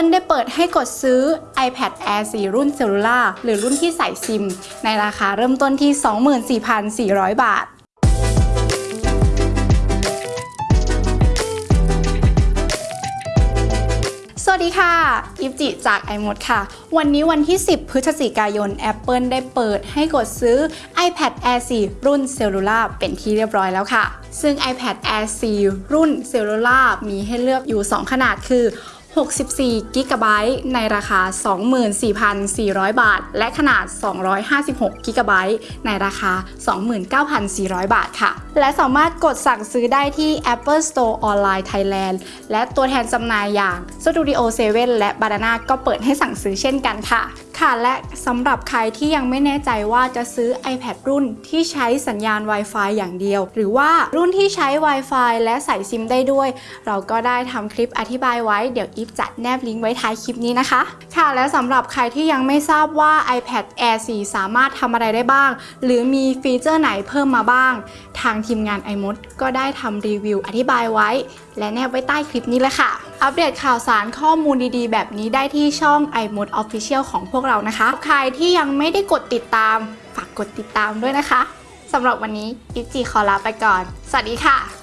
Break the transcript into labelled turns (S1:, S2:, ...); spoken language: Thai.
S1: Apple ได้เปิดให้กดซื้อ iPad Air 4 รุ่นเซลลูล่าหรือรุ่นที่ใส่ซิม ในราคาเริ่มต้นที่ 24,400 บาทสวัสดีค่ะ อิฟจิจาก iMod ค่ะ วันนี้วันที่ 10 พฤศจิกายน Apple ได้เปิดให้กดซื้อ iPad Air 4 รุ่นเซลลูล่าเป็นที่เรียบร้อยแล้วค่ะ ซึ่ง iPad Air 4 รุ่นเซลลูล่ามีให้เลือกอยู่ 2 ขนาดคือ 64 กิกะไบต์ในราคา 24,400 บาท และขนาด 256 กิกะไบต์ในราคา 29,400 บาทค่ะ และสามารถกดสั่งซื้อได้ที่ Apple Store Online Thailand และตัวแทนจำหน่ายอย่าง Studio 7 และ Banana ก็เปิดให้สั่งซื้อเช่นกันค่ะ ค่ะและสำหรับใครที่ยังไม่แน่ใจว่าจะซื้อ iPad รุ่นที่ใช้สัญญาณ Wi-Fi อย่างเดียว หรือว่ารุ่นที่ใช้ Wi-Fi และใส่ซิมได้ด้วย เราก็ได้ทำคลิปอธิบายไว้เดี๋ยวอีฟจะแนบลิงก์ไว้ท้ายคลิปนี้นะคะ ค่ะและสำหรับใครที่ยังไม่ทราบว่า iPad Air 4 สามารถทำอะไรได้บ้าง หรือมีฟีเจอร์ไหนเพิ่มมาบ้าง ทางทีมงาน iMod ก็ได้ทำรีวิวอธิบายไว้ และแนบไว้ใต้คลิปนี้เลยค่ะ อัปเดตข่าวสารข้อมูลดีๆ แบบนี้ได้ที่ช่อง iMod Official ของพวกเรานะคะ ใครที่ยังไม่ได้กดติดตาม ฝากกดติดตามด้วยนะคะสำหรับวันนี้อิฟจีขอลาไปก่อน สวัสดีค่ะ